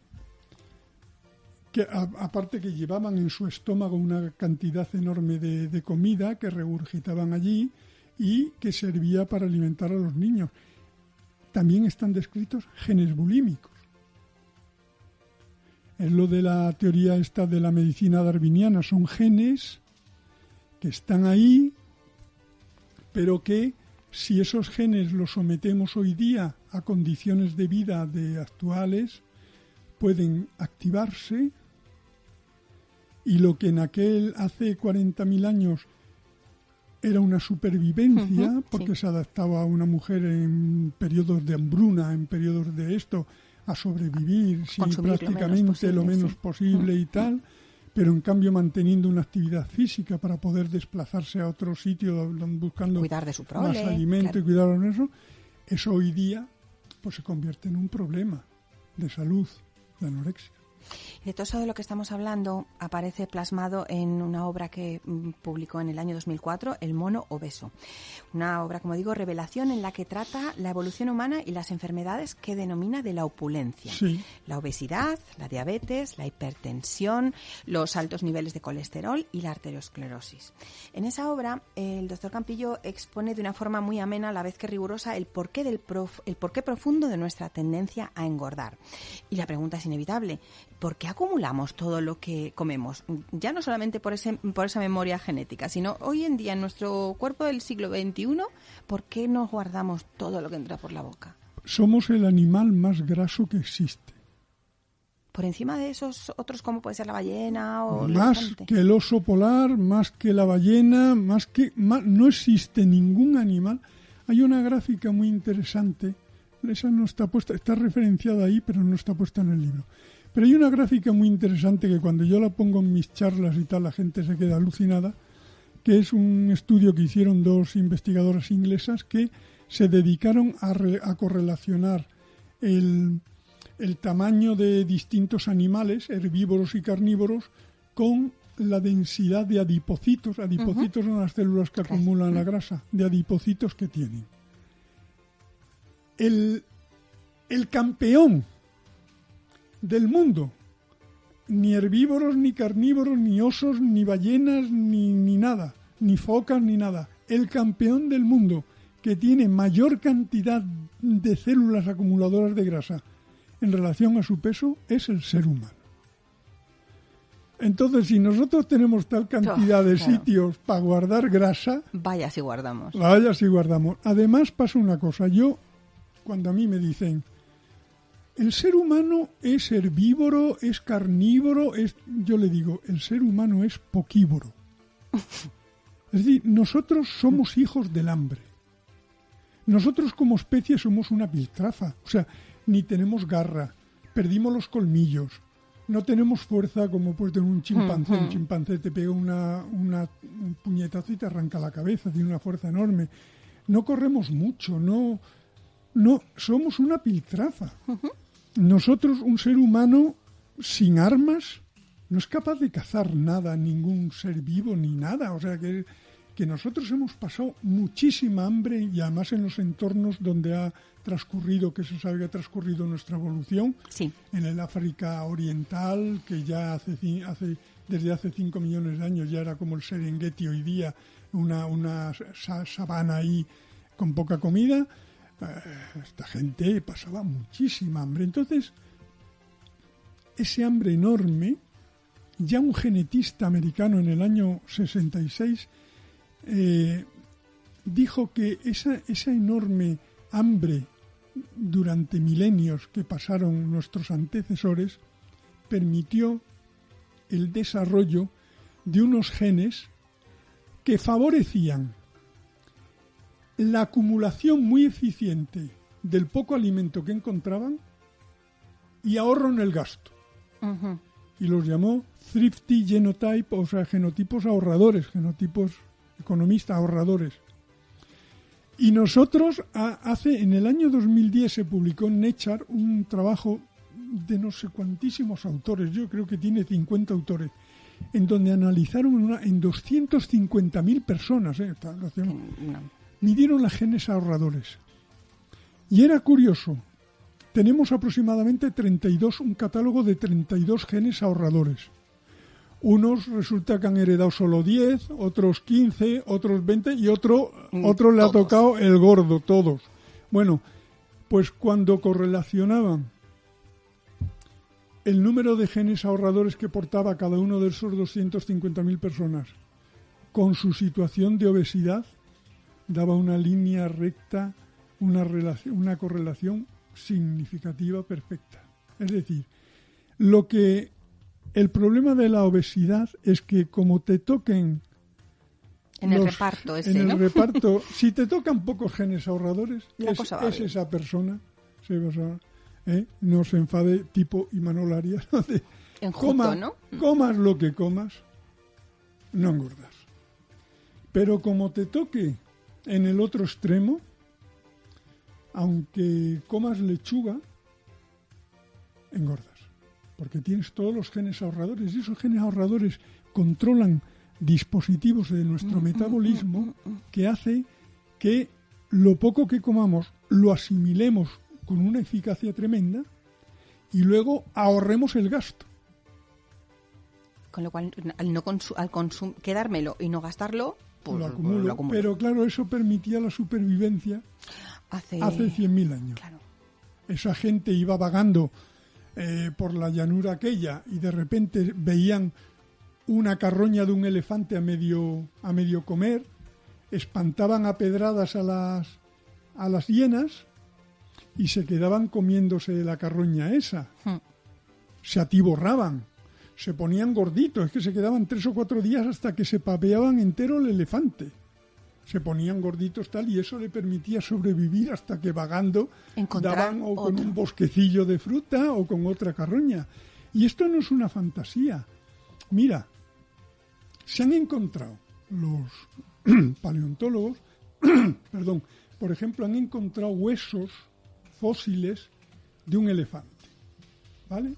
que aparte que llevaban en su estómago una cantidad enorme de, comida que regurgitaban allí y que servía para alimentar a los niños. También están descritos genes bulímicos. Es lo de la teoría esta de la medicina darwiniana. Son genes que están ahí, pero que si esos genes los sometemos hoy día a condiciones de vida de actuales, pueden activarse y lo que en aquel hace 40.000 años era una supervivencia porque se adaptaba a una mujer en periodos de hambruna, en periodos de esto, a sobrevivir prácticamente lo menos posible, y tal, pero en cambio manteniendo una actividad física para poder desplazarse a otro sitio buscando cuidar de su más alimento y cuidar de eso, eso hoy día pues se convierte en un problema de salud, de anorexia. De todo eso de lo que estamos hablando aparece plasmado en una obra que mm, publicó en el año 2004, El mono obeso. Una obra, como digo, revelación en la que trata la evolución humana y las enfermedades que denomina de la opulencia. La obesidad, la diabetes, la hipertensión, los altos niveles de colesterol y la arteriosclerosis. En esa obra, el doctor Campillo expone de una forma muy amena, a la vez que rigurosa, el porqué, del el porqué profundo de nuestra tendencia a engordar. Y la pregunta es inevitable. ¿Por qué acumulamos todo lo que comemos? Ya no solamente por, ese, por esa memoria genética, sino hoy en día en nuestro cuerpo del siglo XXI, ¿por qué nos guardamos todo lo que entra por la boca? Somos el animal más graso que existe. Por encima de esos otros, como puede ser la ballena o más que el oso polar, más que la ballena, más que no existe ningún animal. Hay una gráfica muy interesante, esa no está puesta, está referenciada ahí, pero no está puesta en el libro pero hay una gráfica muy interesante que cuando yo la pongo en mis charlas y tal, la gente se queda alucinada, que es un estudio que hicieron dos investigadoras inglesas que se dedicaron a, correlacionar el, tamaño de distintos animales, herbívoros y carnívoros, con la densidad de adipocitos. Adipocitos son las células que acumulan la grasa, de adipocitos que tienen. El, el campeón del mundo. Ni herbívoros, ni carnívoros, ni osos, ni ballenas, ni, ni nada, ni focas, ni nada. El campeón del mundo que tiene mayor cantidad de células acumuladoras de grasa en relación a su peso es el ser humano. Entonces, si nosotros tenemos tal cantidad de sitios para guardar grasa... Vaya si guardamos. Vaya si guardamos. Además pasa una cosa. Yo, cuando a mí me dicen, el ser humano es herbívoro, es carnívoro, es, yo le digo, el ser humano es poquívoro. Es decir, nosotros somos hijos del hambre. Nosotros como especie somos una piltrafa, o sea, ni tenemos garra, perdimos los colmillos, no tenemos fuerza como puede tener un chimpancé. Un chimpancé te pega una, una, un puñetazo y te arranca la cabeza, tiene una fuerza enorme. No corremos mucho, no, no somos una piltrafa nosotros, un ser humano sin armas, no es capaz de cazar nada, ningún ser vivo ni nada. O sea que, que nosotros hemos pasado muchísima hambre y además en los entornos donde ha transcurrido, que se sabe que ha transcurrido nuestra evolución, en el África Oriental, que ya hace, hace desde hace 5 millones de años ya era como el Serengeti hoy día, una, una sabana ahí con poca comida, esta gente pasaba muchísima hambre. Entonces, ese hambre enorme, ya un genetista americano en el año 66 eh, dijo que esa, esa enorme hambre durante milenios que pasaron nuestros antecesores permitió el desarrollo de unos genes que favorecían la acumulación muy eficiente del poco alimento que encontraban y ahorro en el gasto. Y los llamó thrifty genotype, o sea, genotipos ahorradores, genotipos economistas ahorradores. Y nosotros, hace, en el año 2010 se publicó en Nature un trabajo de no sé cuantísimos autores, yo creo que tiene 50 autores, en donde analizaron una, en 250.000 personas, eh, midieron las genes ahorradores. Y era curioso, tenemos aproximadamente 32, un catálogo de 32 genes ahorradores. Unos resulta que han heredado solo 10, otros 15, otros 20 y otro, mm, otro le ha tocado el gordo, todos. Bueno, pues cuando correlacionaban el número de genes ahorradores que portaba cada uno de esos 250.000 personas con su situación de obesidad, daba una línea recta, una, relación, una correlación significativa perfecta. Es decir, lo que el problema de la obesidad es que como te toquen en el reparto ese, en el reparto, si te tocan pocos genes ahorradores, es, esa persona, ¿eh? no se enfade tipo Imanol Arias, ¿no? comas lo que comas, no engordas. Pero como te toque en el otro extremo, aunque comas lechuga, engordas. Porque tienes todos los genes ahorradores y esos genes ahorradores controlan dispositivos de nuestro mm, mm, metabolismo mm, que hace que lo poco que comamos lo asimilemos con una eficacia tremenda y luego ahorremos el gasto. Con lo cual, al, no al quedármelo y no gastarlo, pues lo, acumulo, Pero claro, eso permitía la supervivencia hace, hace 100.000 años. Esa gente iba vagando eh, por la llanura aquella y de repente veían una carroña de un elefante a medio, a medio comer, espantaban a pedradas a las, a las hienas y se quedaban comiéndose la carroña esa. Hmm. Se atiborraban, se ponían gorditos, es que se quedaban tres o cuatro días hasta que se papeaban entero el elefante se ponían gorditos tal y eso le permitía sobrevivir hasta que vagando daban o con un bosquecillo de fruta o con otra carroña. Y esto no es una fantasía. Mira, se han encontrado los paleontólogos, perdón, por ejemplo, han encontrado huesos fósiles de un elefante. ¿Vale?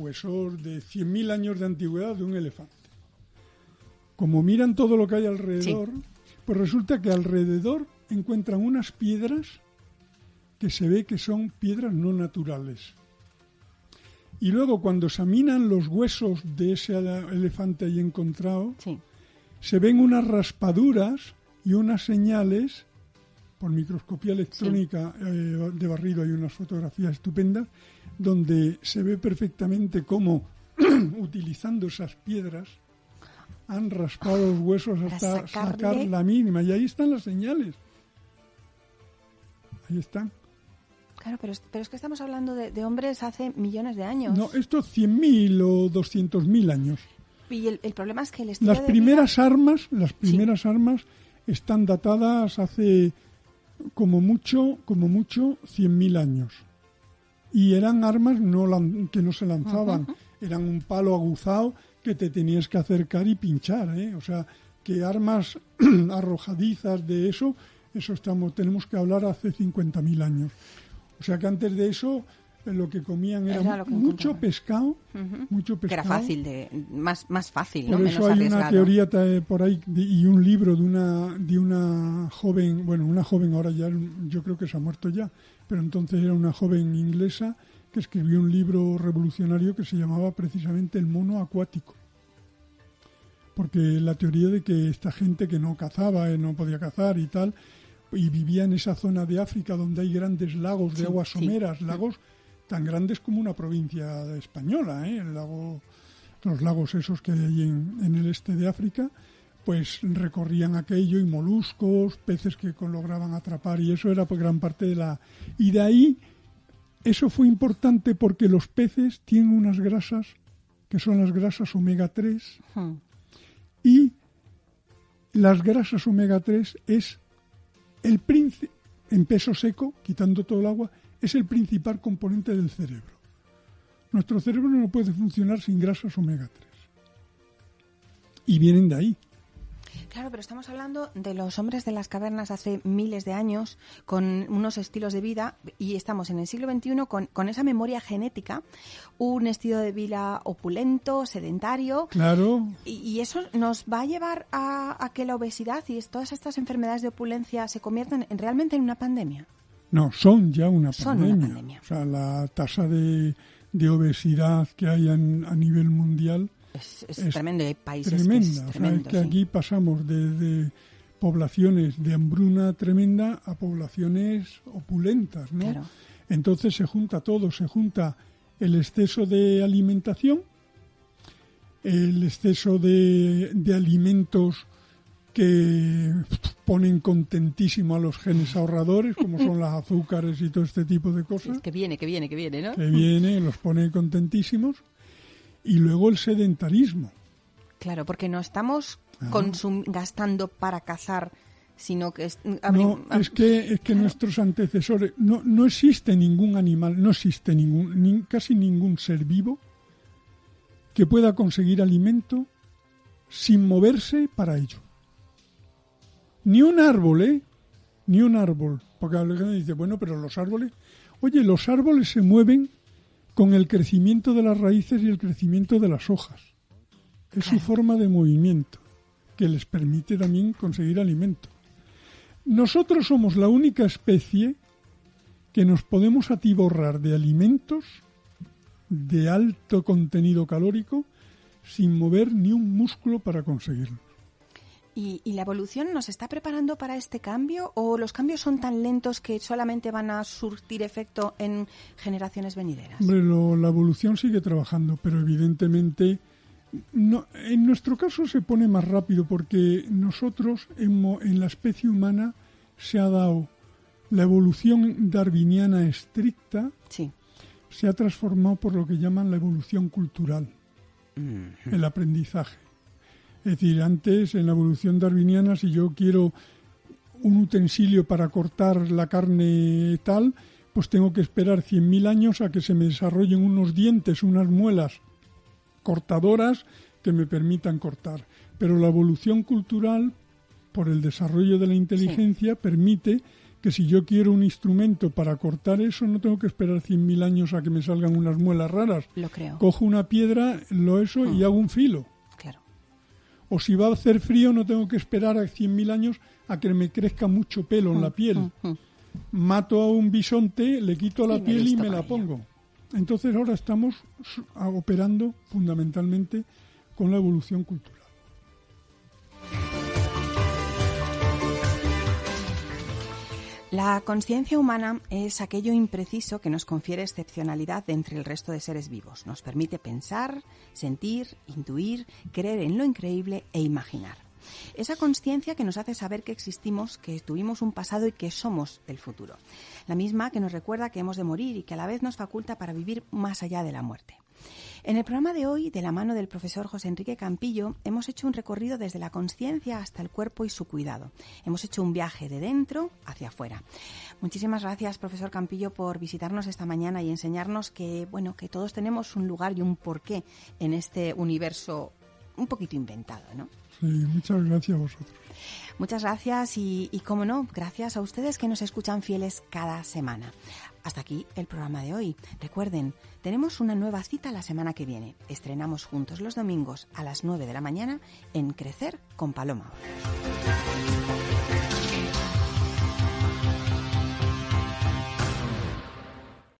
Huesos de 100.000 años de antigüedad de un elefante. Como miran todo lo que hay alrededor, pues resulta que alrededor encuentran unas piedras que se ve que son piedras no naturales. Y luego cuando examinan los huesos de ese elefante ahí encontrado, se ven unas raspaduras y unas señales, por microscopía electrónica eh, de barrido hay unas fotografías estupendas, donde se ve perfectamente cómo, utilizando esas piedras, han raspado los huesos hasta sacar la mínima. Y ahí están las señales. Ahí están. Claro, pero es, pero es que estamos hablando de, hombres hace millones de años. No, esto 100.000 o 200.000 años. Y el, problema es que el Las primeras armas, las primeras armas están datadas hace como mucho, como mucho 100.000 años. Y eran armas no que no se lanzaban, eran un palo aguzado que te tenías que acercar y pinchar, ¿eh? O sea, que armas arrojadizas de eso, eso estamos, tenemos que hablar hace 50.000 años. O sea que antes de eso lo que comían era, mucho pescado, mucho pescado. Que era fácil de más más fácil, por eso hay una teoría por ahí y un libro de una de una joven, bueno, una joven ahora ya yo creo que se ha muerto ya, pero entonces era una joven inglesa que escribió un libro revolucionario que se llamaba precisamente El mono acuático. Porque la teoría de que esta gente que no cazaba, eh, no podía cazar y tal, y vivía en esa zona de África donde hay grandes lagos de aguas someras, lagos tan grandes como una provincia española, ¿eh? El lago, los lagos esos que hay en, en el este de África, pues recorrían aquello y moluscos, peces que lograban atrapar y eso era pues gran parte de la... Y de ahí eso fue importante porque los peces tienen unas grasas que son las grasas omega 3 y las grasas omega 3 es el en peso seco, quitando todo el agua, es el principal componente del cerebro. Nuestro cerebro no puede funcionar sin grasas omega 3. Y vienen de ahí. Claro, pero estamos hablando de los hombres de las cavernas hace miles de años, con unos estilos de vida, y estamos en el siglo XXI con, con esa memoria genética, un estilo de vida opulento, sedentario. Claro. Y, eso nos va a llevar a, que la obesidad y todas estas enfermedades de opulencia se conviertan realmente en una pandemia. No, son ya una, pandemia. O sea, la tasa de, de obesidad que hay a nivel mundial es, tremendo, hay países tremenda. Que, aquí pasamos de, poblaciones de hambruna tremenda a poblaciones opulentas, ¿no? Entonces se junta todo, se junta el exceso de alimentación, el exceso de, de alimentos que ponen contentísimo a los genes ahorradores, como son las azúcares y todo este tipo de cosas. que viene, que viene, que viene, ¿no? Que viene, los pone contentísimos y luego el sedentarismo. Claro, porque no estamos gastando para cazar, sino que... Es, no, es que, es que nuestros antecesores... No, no existe ningún animal, no existe ningún, casi ningún ser vivo que pueda conseguir alimento sin moverse para ello. Ni un árbol, ¿eh? Ni un árbol. Porque alguien dice, bueno, pero los árboles... Oye, los árboles se mueven con el crecimiento de las raíces y el crecimiento de las hojas. Es su forma de movimiento que les permite también conseguir alimento. Nosotros somos la única especie que nos podemos atiborrar de alimentos de alto contenido calórico sin mover ni un músculo para conseguirlo. ¿Y, la evolución nos está preparando para este cambio o los cambios son tan lentos que solamente van a surtir efecto en generaciones venideras? Hombre, la evolución sigue trabajando, pero evidentemente no, en nuestro caso se pone más rápido porque nosotros en, en la especie humana se ha dado la evolución darwiniana estricta, sí. se ha transformado por lo que llaman la evolución cultural, el aprendizaje. Es decir, antes en la evolución darwiniana, si yo quiero un utensilio para cortar la carne tal, pues tengo que esperar 100.000 años a que se me desarrollen unos dientes, unas muelas cortadoras que me permitan cortar. Pero la evolución cultural, por el desarrollo de la inteligencia, permite que si yo quiero un instrumento para cortar eso, no tengo que esperar 100.000 años a que me salgan unas muelas raras. Lo creo. Cojo una piedra, lo eso y mm. hago un filo o si va a hacer frío no tengo que esperar a 100.000 años a que me crezca mucho pelo en la mm, piel. Mm, mm. Mato a un bisonte, le quito la piel y me la pongo. Entonces ahora estamos operando fundamentalmente con la evolución cultural. La conciencia humana es aquello impreciso que nos confiere excepcionalidad entre el resto de seres vivos. Nos permite pensar, sentir, intuir, creer en lo increíble e imaginar. Esa conciencia que nos hace saber que existimos, que tuvimos un pasado y que somos el futuro. La misma que nos recuerda que hemos de morir y que a la vez nos faculta para vivir más allá de la muerte. En el programa de hoy, de la mano del profesor José Enrique Campillo, hemos hecho un recorrido desde la conciencia hasta el cuerpo y su cuidado. Hemos hecho un viaje de dentro hacia afuera. Muchísimas gracias, profesor Campillo, por visitarnos esta mañana y enseñarnos que, bueno, que todos tenemos un lugar y un porqué en este universo un poquito inventado, ¿no? Sí, muchas gracias a vosotros. Muchas gracias y, y, como no, gracias a ustedes que nos escuchan fieles cada semana. Hasta aquí el programa de hoy. Recuerden, tenemos una nueva cita la semana que viene. Estrenamos juntos los domingos a las 9 de la mañana en Crecer con Paloma.